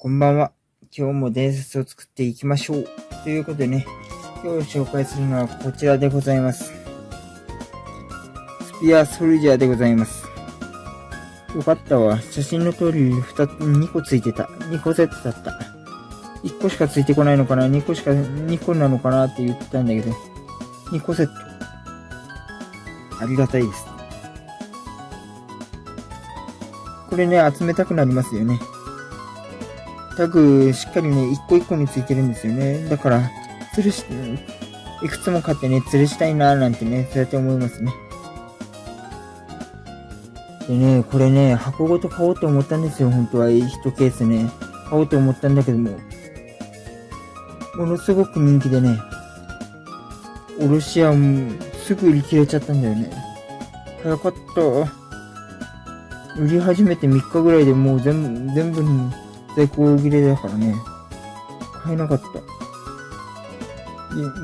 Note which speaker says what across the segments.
Speaker 1: こんばんは。今日も伝説を作っていきましょう。ということでね、今日紹介するのはこちらでございます。スピアソルジャーでございます。よかったわ。写真の通り2つ、2個ついてた。2個セットだった。1個しかついてこないのかな ?2 個しか、2個なのかなって言ってたんだけど、2個セット。ありがたいです。これね、集めたくなりますよね。タグ、しっかりね、一個一個についてるんですよね。だから、吊るし、いくつも買ってね、吊るしたいなーなんてね、そうやって思いますね。でね、これね、箱ごと買おうと思ったんですよ、本当は。1ケースね。買おうと思ったんだけども、ものすごく人気でね、おろし屋もすぐ売り切れちゃったんだよね。早かった。売り始めて3日ぐらいでもう全部、全部在庫切れだからね、買えなかった。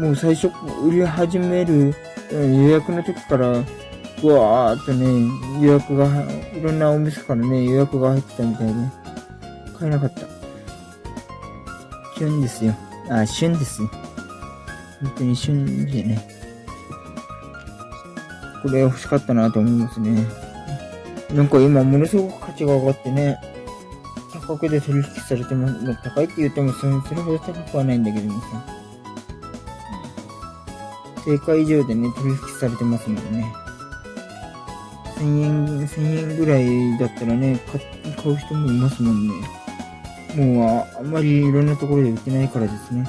Speaker 1: もう最初、売り始める予約の時から、うわーっとね、予約が、いろんなお店からね、予約が入ってたみたいで、買えなかった。旬ですよ。あ、旬ですよ。本当に旬でね。これ欲しかったなと思いますね。なんか今ものすごく価値が上がってね、価格で取引されても、高いって言ってもそれほど高くはないんだけどもさ。定価以上でね、取引されてますもんね。1000円、1000円ぐらいだったらね、買う人もいますもんね。もうあ、あんまりいろんなところで売ってないからですね。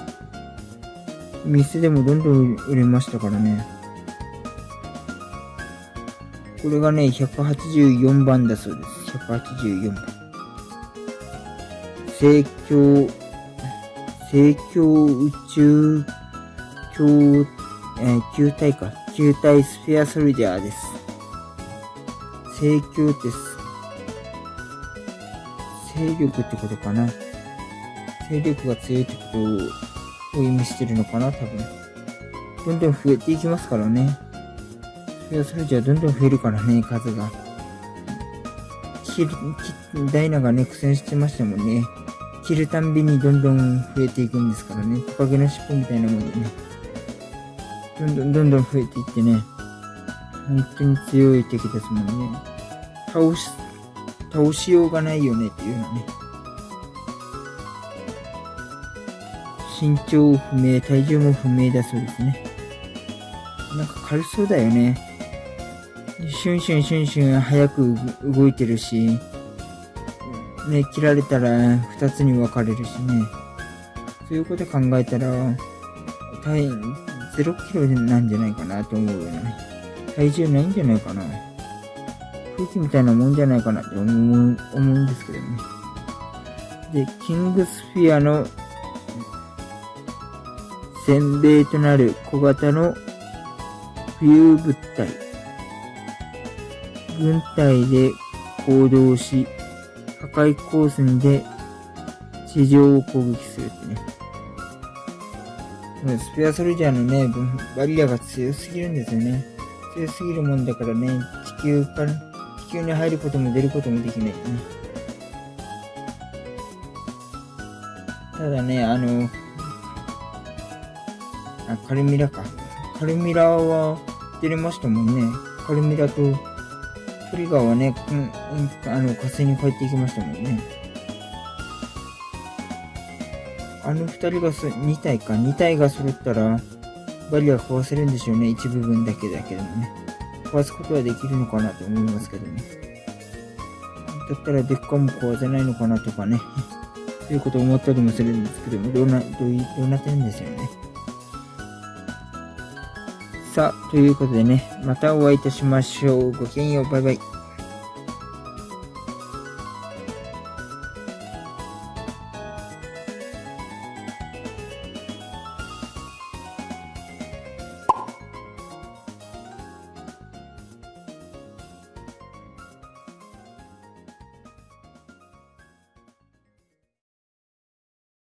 Speaker 1: 店でもどんどん売れましたからね。これがね、184番だそうです。184番。聖教、聖教宇宙教、えー、球体か。球体スフェアソルジャーです。聖教です。勢力ってことかな。勢力が強いってことを意味してるのかな、多分。どんどん増えていきますからね。スフェアソルジャーどんどん増えるからね、数が。キダイナがね、苦戦してましたもんね。切るたんびにどんどん増えていくんですからね。トカゲの尻尾みたいなもんでね。どんどんどんどん増えていってね。本当に強い敵ですもんね。倒し、倒しようがないよねっていうのね。身長不明、体重も不明だそうですね。なんか軽そうだよね。シュンシュンシュンシュン早く動いてるし、ね、切られたら二つに分かれるしね。そういうこと考えたら、体、0キロなんじゃないかなと思うよね。体重ないんじゃないかな。空気みたいなもんじゃないかなって思う、思うんですけどね。で、キングスフィアの先米となる小型の浮遊物体。軍隊で行動し、破壊光線で地上を攻撃するってね。スペアソルジャーのね、バリアが強すぎるんですよね。強すぎるもんだからね、地球から、地球に入ることも出ることもできないね。ただね、あの、あ、カルミラか。カルミラは出れましたもんね。カルミラとトリガーはね、うん、あの、火星に帰っていきましたもんね。あの二人がす、二体か、二体が揃ったら、バリア壊せるんでしょうね。一部分だけだけどもね。壊すことはできるのかなと思いますけどね。だったらデッカも壊せないのかなとかね。ということを思ったりもするんですけども、どうな、どうどうなってるんですよね。さ、ということでね、またお会いいたしましょう。ごきげんよう。バイバイ。